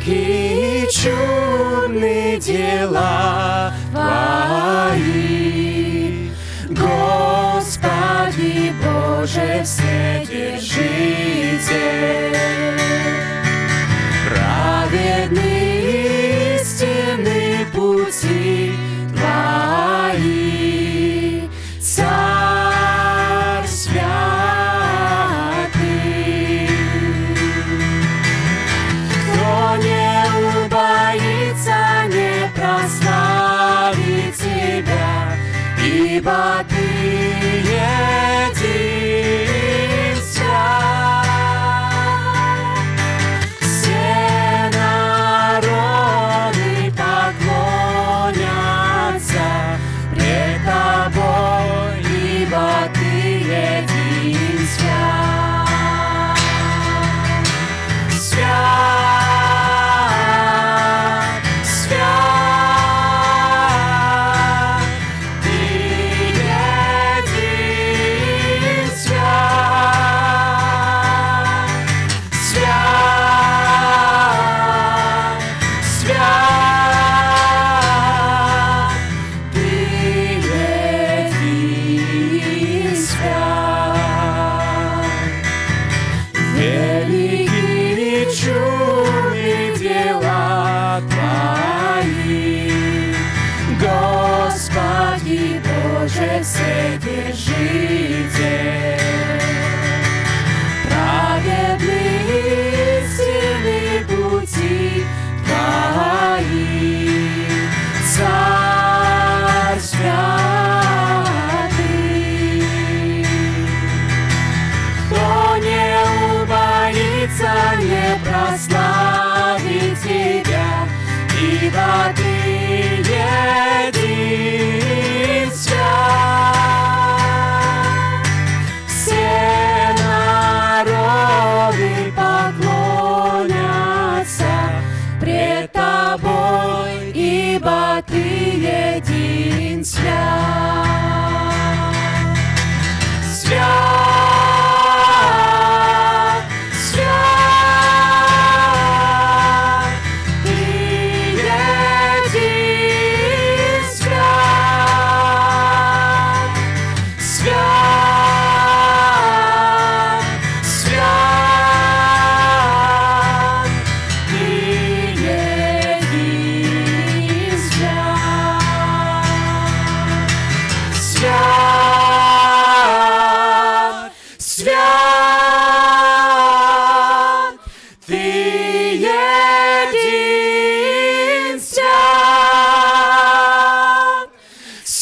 великие и чудные дела. Боже Вседержитель.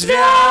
Yeah.